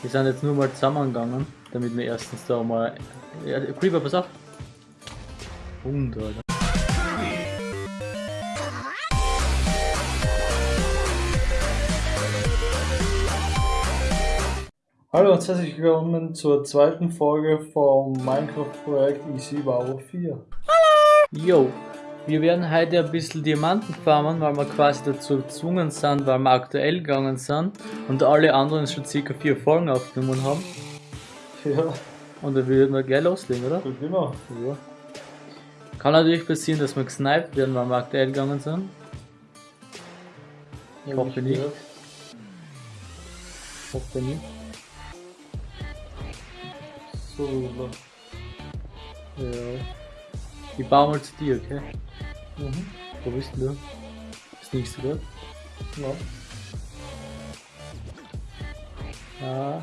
Wir sind jetzt nur mal zusammengegangen, damit wir erstens da mal. Ja, Creeper, pass auf! Hund, Alter. Hallo und herzlich willkommen zur zweiten Folge vom Minecraft-Projekt Easy Wow 4. Yo! Wir werden heute ein bisschen Diamanten farmen, weil wir quasi dazu gezwungen sind, weil wir aktuell gegangen sind und alle anderen schon circa vier Folgen aufgenommen haben. Ja, Und dann würden wir gleich loslegen, oder? gut genau. Ja. Kann natürlich passieren, dass wir gesniped werden, weil wir aktuell gegangen sind. Ich hoffe nicht. Hoffe nicht. So, Ja. Ich baue mal zu dir, okay? Mhm. Wo bist du? Nicht so gut. ja. Ah.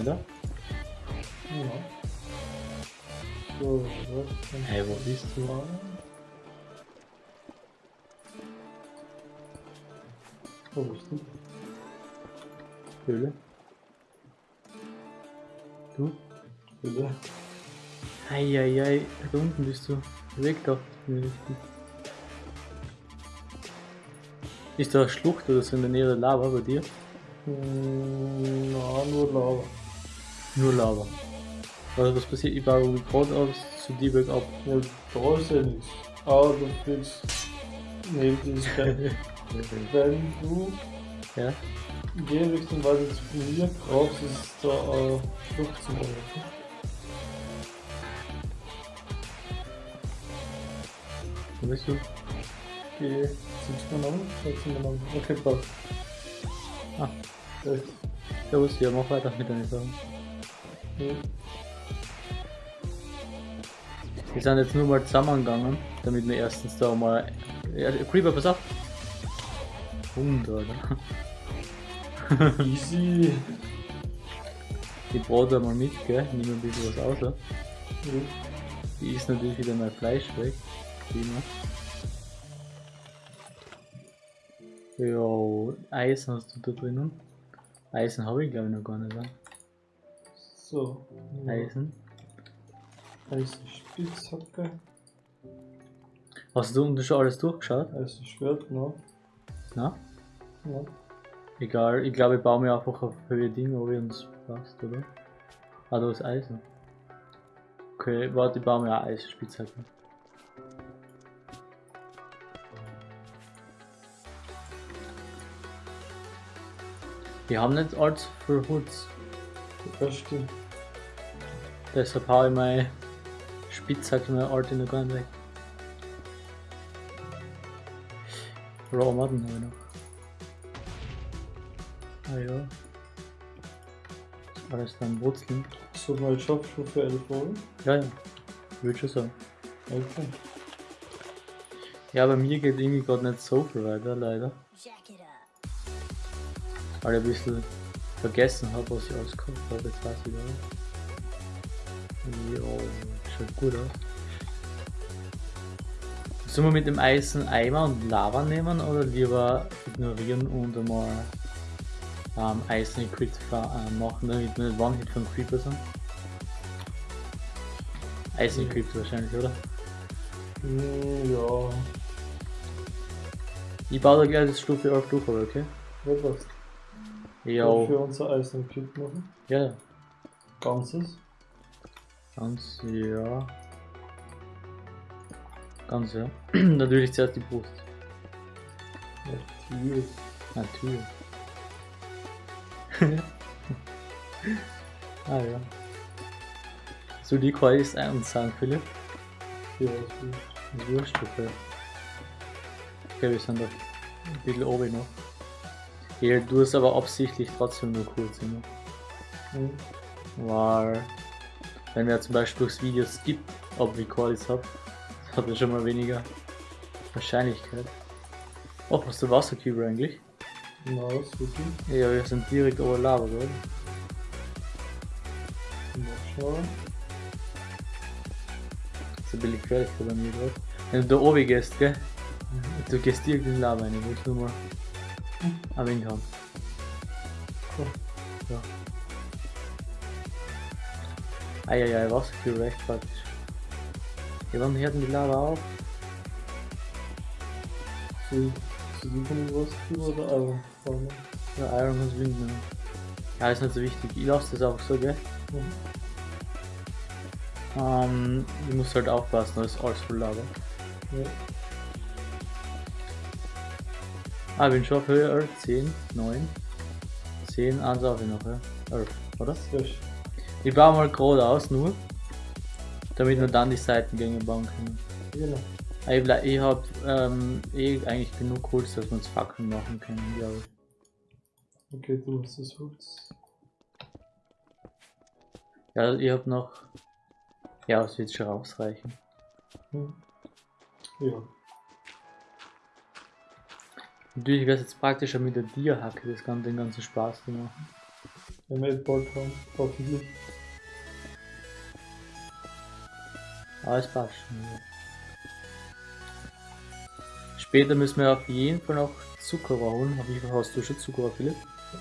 Oder? ja. So? Hey, wo bist du? Wo bist du? Höhle? Du? Bitte. Eieiei, da unten bist du. Weg richtig. Ist da eine Schlucht oder so in der Nähe der Lava bei dir? Hm, na, nur Lava. Nur Lava. Also was passiert? Ich baue gerade aus zu dir bergab. Ja, da ist ja nichts. Aber du willst neben dieses. Wenn du ja? die Richtung weiter zu mir brauchst, ist da eine Flucht zum Laufen. Wo bist du? Geh, sind wir noch? Sind wir noch? Okay, passt. Ah, Echt. servus, ja, mach weiter mit deinen Sachen. Ja. Wir sind jetzt nur mal zusammengegangen, damit wir erstens da mal. Ja, Creeper, pass auf! Hund, Alter. Easy. Ich brate da mal mit, gell? Nimm ein bisschen was aus. Ja? Ja. Die isst natürlich wieder mein Fleisch weg. Immer. Jo, Eisen hast du da drinnen. Eisen habe ich glaube ich noch gar nicht. Ja? So. Eisen. Eisen Spitzhacke. Hast du unten schon alles durchgeschaut? Eisen Schwert, ne? Na? Ja. Egal, ich glaube ich baue mir einfach auf Höhe Dinge, ob ich uns passt, oder? Ah, da ist Eisen. Okay, warte, ich baue mir eine Eisspitzhacke. Wir haben nicht allzu viel Holz, Das stimmt. deshalb haue ich meine Spitzhacke, meine alte noch gar nicht weg. Raw Matten habe ich noch. Ah ja. Das alles dann Wurzeln. So, mal für elf Folgen. Ja, ja. Würde schon sagen. Okay. Ja, bei mir geht irgendwie gerade nicht so viel weiter, leider. Weil ich ein bisschen vergessen habe, was ich alles gekauft habe. Jetzt weiß ich wieder. Jo, schaut gut aus. Sollen wir mit dem Eisen Eimer und Lava nehmen oder lieber ignorieren und einmal ähm, Eisen Crit äh, machen, damit wir nicht One-Hit von Creeper sind? Eisen Ja. Crit wahrscheinlich, oder? Hm, ja. Ich baue da gleich das Stufe auf durch, aber okay? Ja, passt. Ja, Wollen wir unser Eisen Kit machen? ja, ja. Ganzes. Ganz, ja. Ganz, ja. Natürlich zuerst die Brust. Natürlich. Natürlich. ah ja. So die Quali ist ein und sagen, Philipp. Ja, ist. Das ist wurscht, okay. Okay, wir sind da ein bisschen oben noch. Ja, du hast aber absichtlich trotzdem nur kurz immer. Hm. Weil, wenn wir zum Beispiel durchs Video skippt, ob ich Qualis hab, hat er schon mal weniger Wahrscheinlichkeit. Oh, hast du Wasserkübel eigentlich? Na, ist wirklich. Ja, wir sind direkt over Lava, oder? Mal schauen. Das ist ein bisschen gefährlich bei mir gerade. Wenn du da oben gehst, gell? Du gehst direkt in Lava rein, ich muss nur mal Ihn kann. Cool. Ja. Eieiei, Wasserkühl recht praktisch. Ja, wann hört denn die Lava auf? Sie, sie liefern was für oder Iron. Ja, Iron muss Wind nehmen. Ja, ist nicht so wichtig. Ich lasse das auch so, gell? Mhm. Ähm, ich muss halt aufpassen, da ist alles voll Lava. Ja. Ah, ich bin schon auf Höhe 11, 10, 9, 10, 1 auf ich noch, ja. 11, oder? Ich baue mal geradeaus nur, damit wir dann die Seitengänge bauen können. Genau. Ah, Ich, ich habe ähm, eh eigentlich genug Holz, dass wir uns Fackeln machen können, glaube ich. Okay, du hast das Holz. Ja, ich habe noch. Ja, es wird schon ausreichen. Hm. Ja. Natürlich wäre es jetzt praktischer mit der Tierhacke, das kann den ganzen Spaß zu machen. Wenn wir jetzt bald haben, hoffentlich. Aber es passt schon. Ja. Später müssen wir auf jeden Fall noch Zucker holen. Wie viel hast du schon Zucker, Philipp?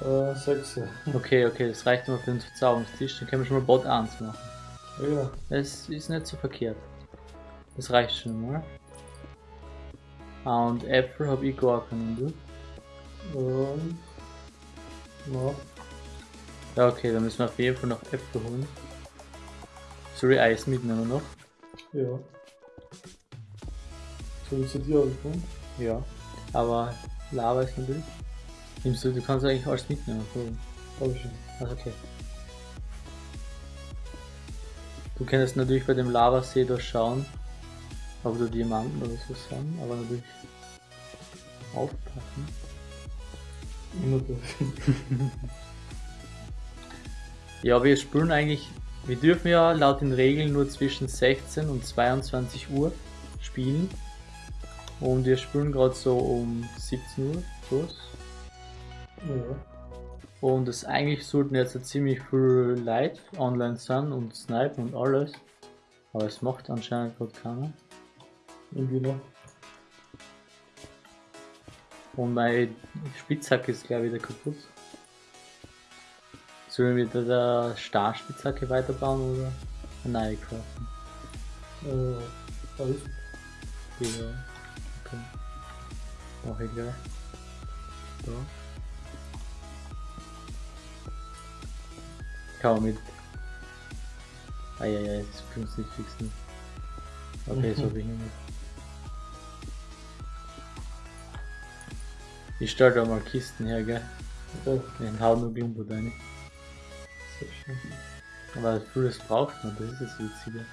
Äh, sechs. Okay, okay, das reicht immer für den Verzauberungstisch. Dann können wir schon mal Bot 1 machen. Ja. Das ist nicht so verkehrt. Das reicht schon mal. Ah, und Äpfel habe ich gar keinen, du? Ähm. Na, Ja, okay, dann müssen wir auf jeden Fall noch Äpfel holen. Ich Eis mitnehmen noch? ja. Soll ich zu dir anfangen? Ja. Aber Lava ist natürlich. Nimmst du, du kannst eigentlich alles mitnehmen. Hab ich schon. Also okay. Du kannst natürlich bei dem Lavasee da ob du Diamanten oder so sind, aber natürlich aufpassen. Immer durch. Ja, wir spielen eigentlich, wir dürfen ja laut den Regeln nur zwischen 16 und 22 Uhr spielen. Und wir spielen gerade so um 17 Uhr, so. Ja. Und es eigentlich sollten jetzt so ziemlich viel Leute online sein und snipen und alles. Aber es macht anscheinend gerade keiner. Irgendwie noch. Und meine Spitzhacke ist glaube ich wieder kaputt. Sollen wir mit der Starspitzhacke weiterbauen oder neue craften? Äh, alles. Die, okay. Mach ich gleich. So. Kann man mit. Eieiei, das können wir nicht fixen. Okay, so bin ich nicht. Ich stelle da mal Kisten her, gell? Ja, Ich hau nur Glumbo rein. sehr schön. Aber vieles braucht man, das ist das Witzige.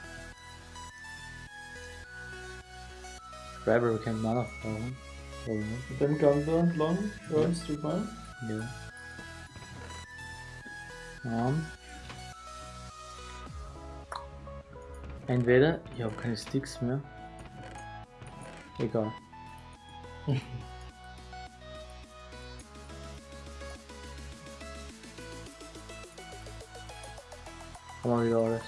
Gravel kennt man auch brauchen. Oder nicht? Mit dem Gang da entlang, hörst du mal? Ja. Ähm. Entweder, ich habe keine Sticks mehr. Egal. Haben wir wieder alles.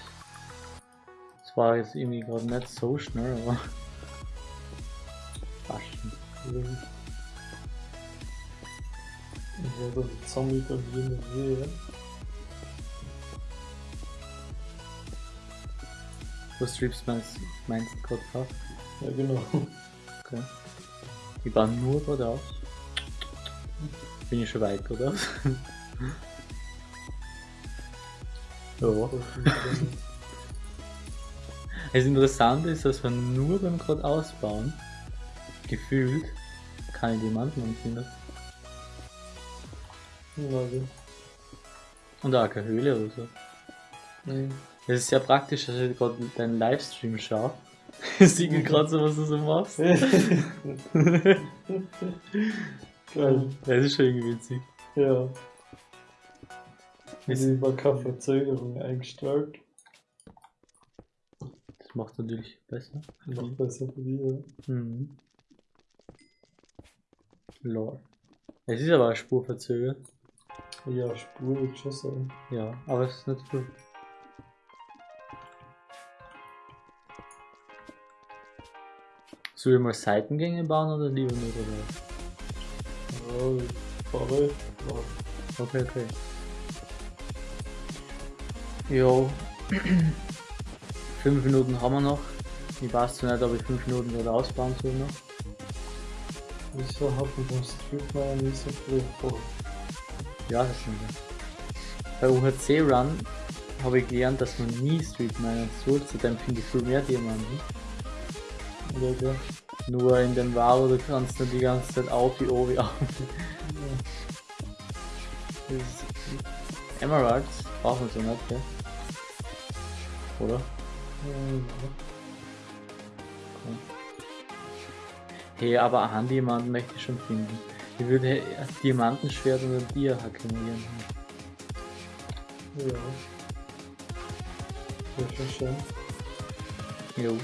Das war jetzt irgendwie gerade nicht so schnell, aber. Fast schon. Ich werde die Zombie da wie eine Wehe. Wo streamst meinst meinst du gerade drauf? Ja, genau. Okay. Die bauen nur geradeaus. Bin ich schon weit geradeaus? ja. Das Interessante ist, dass man nur beim geradeaus bauen, gefühlt, keine Diamanten. Warte. Und auch keine Höhle oder so. Nee. Das ist sehr praktisch, dass ich gerade deinen Livestream schaue. Sieht mir gerade so, was du so machst. Geil. Das ist schon irgendwie witzig. Ja. Die war keine Verzögerung eingestellt. Das macht natürlich besser. Noch besser für die, ja. Mhm. Lol. Es ist aber eine Spur verzögert. Ja, Spur würde ich schon sagen. Ja, aber es ist nicht viel. Soll ich mal Seitengänge bauen oder lieber nur oder? Ja, ich fahre. Okay, okay. Jo. fünf Minuten haben wir noch. Ich weiß zwar nicht, ob ich fünf Minuten wieder ausbauen soll noch. Wieso hat man beim Streetman nicht so früh vor? Ja, das stimmt. Bei UHC Run habe ich gelernt, dass man nie Street Miner soll, zudem finde ich viel mehr Diamanten. Ja, ja. Nur in dem Varo, du kannst nur die ganze Zeit auf wie auf wie auf. Emeralds brauchen wir so nicht, gell? Oder? Ja. Hey, aber ein Handdiamanten möchte ich schon finden. Ich würde ein Diamantenschwert und ein Tier akkumulieren. Ja. Wäre schon schön. Jo.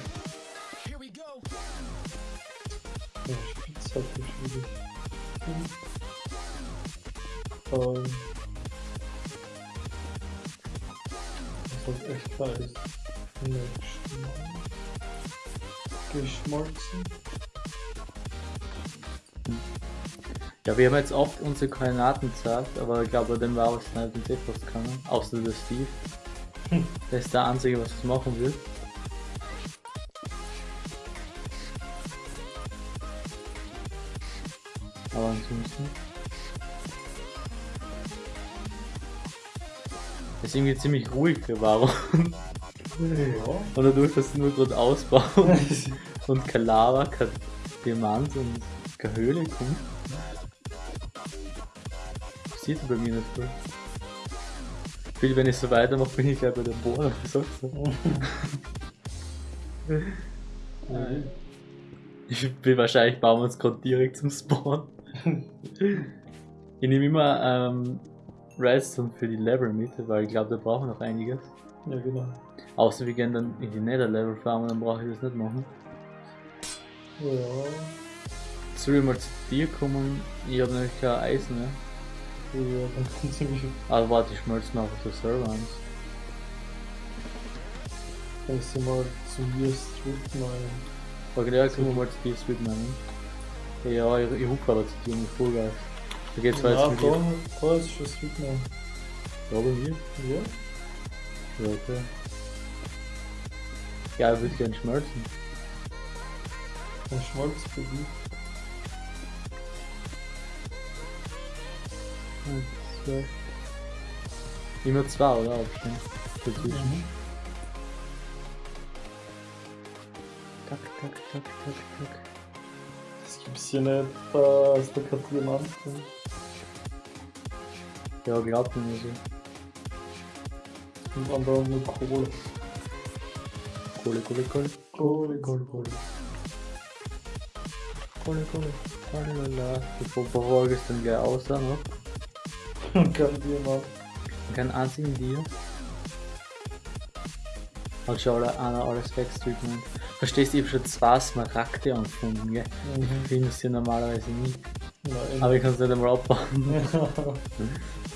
Ja, Spitz hat wieder. Ähm. Das hat echt Mal. Geschmolzen. Ja, wir haben jetzt oft unsere Koordinaten gesagt, aber ich glaube, den war es nicht in etwas können. Außer der Steve. Der ist der Einzige, was es machen will. Aber ansonsten. Ist irgendwie ziemlich ruhig Varo. Ja. Und dadurch, dass nur gerade ausbauen und kein Lava, kein Diamant und keine Höhle kommt. Passiert bei mir nicht viel. Viel, wenn ich so weitermache, bin ich gleich bei der Bohrer, sagst du? Mhm. Ich bin wahrscheinlich bauen wir uns gerade direkt zum Spawn. Ich nehme immer ähm, Redstone für die Level mit, weil ich glaube, da brauchen wir noch einiges. Ja, genau. Außer wir gehen dann in die Nether Level farmen, dann brauche ich das nicht machen. Ja. Soll ich mal zu dir kommen? Ich habe nämlich kein Eisen mehr. Ja, dann kommt ziemlich viel. Aber warte, ich schmelze mal auf der Server eins. Kannst du mal zu mir Street meinen. Okay, ja, können wir mal zu dir Street meinen. Ja, ich, ich rufe aber zu dir nicht voll geil. Da geht's zwar Ja, jetzt mit dir. da ist schon Street meinen. Ja, bei mir? Ja? Ja, okay. Ja, ich würde gerne schmelzen. Ein Schmalz für. Eins, zwei. Immer zwei, oder? Abstand. Dazwischen. Mhm. Tak, tak, tak, tak, tak. Das gibt's hier nicht, da ist der kein Diamant drin. Ja, glaubt mir so. Und andere nur Kohle. Kohle, Kohle, Kohle. Kohle, Kohle, Kohle. Kohle, Kohle. Kohle, la. Bevor bevor ich es dann gleich aussah, ne? Und kein Diamant. Kein einzigen Deal. Hat schon einer alles wegstreetment. Verstehst du, ich hab schon zwei Smaragde angefunden, gell? Mhm. Ich finde es ja normalerweise nie. Nein. Aber ich kann es nicht einmal abbauen.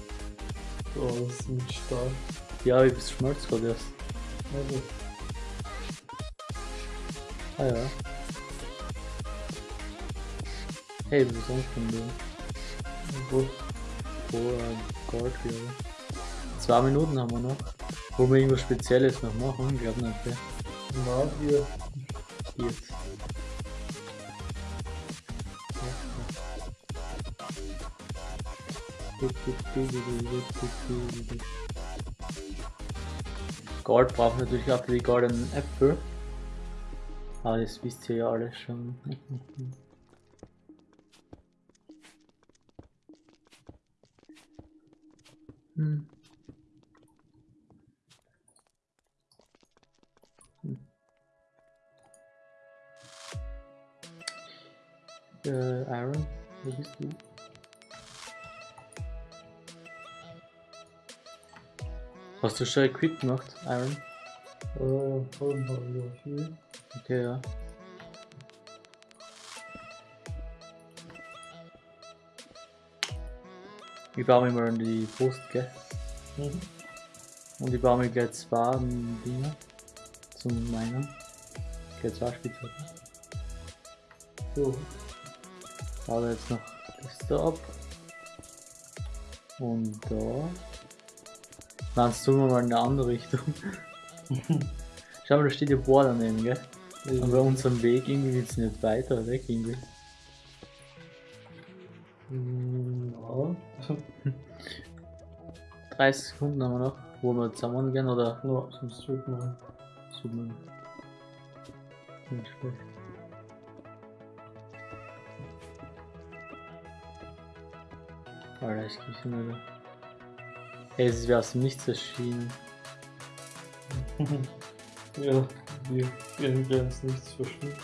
ist mit Stahl. Ja, ich bis schmolz gerade erst. Also, Ah ja. Hey, du bist angefunden. gut. Oh, äh, Gold wieder. Zwei Minuten haben wir noch. Wollen wir irgendwas Spezielles noch machen? Ich glaube nicht, gell? Na, hier. Jetzt. Gold braucht natürlich auch für die goldenen Äpfel. Aber das wisst ihr ja alle schon. Hm. Äh, Aaron, wo bist du? Hast du schon Equip gemacht, Aaron? Äh, haben wir ja hier. Okay, ja. Ich baue mir mal in die Brust, gell? Mhm. Und ich baue mir gleich zwei Dinge zum Meinen. Gleich zwei Spitzhacken. So, Baue jetzt noch ist da ab. Und da. Nein, jetzt tun wir mal in eine andere Richtung. Schau mal, da steht ja Bohr daneben, gell? Und bei unserem Weg irgendwie geht's nicht weiter weg irgendwie. Hm, Ja. 30 Sekunden haben wir noch, wo wir zusammen gehen oder No, sonst tut man. so man. Nicht schlecht. Alter, ich krieg's nicht mehr. Ey, es ist wie aus dem Nichts erschienen. ja, wir werden ganz nichts verschwinden.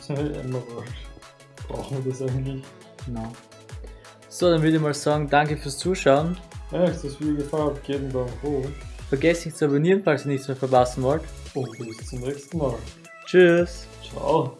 So, Emerald. Brauchen wir das eigentlich? Genau. So, dann würde ich mal sagen, danke fürs Zuschauen. Wenn euch das Video gefallen hat, gebt einen Daumen hoch. Vergesst nicht zu abonnieren, falls ihr nichts mehr verpassen wollt. Und bis zum nächsten Mal. Tschüss! Ciao.